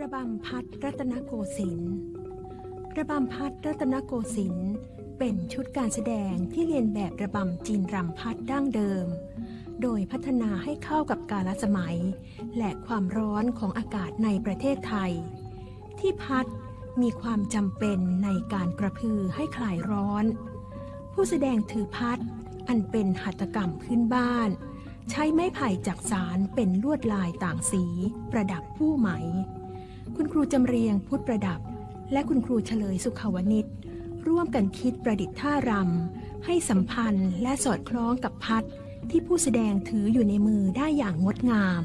ระบำพัดรัตนโกสินทร์ระบำพัดรัตนโกสินทร์เป็นชุดการแสดงที่เรียนแบบระบำจีนรำพัดดั้งเดิม โดยพัฒนาให้เข้ากับกาลสมัย และความร้อนของอากาศในประเทศไทย ที่พัดมีความจำเป็นในการกระพือให้คลายร้อน ผู้แสดงถือพัดอันเป็นหัตถกรรมพื้นบ้าน ใช้ไม้ไผ่จักสารเป็นลวดลายต่างสี ประดับผู้ไหม คุณครูจำเรียงพุทธประดับ และคุณครูเฉลยสุขวนิชร่วมกันคิดประดิษฐ์ท่ารำให้สัมพันธ์และสอดคล้องกับพัดที่ผู้แสดงถืออยู่ในมือได้อย่างงดงาม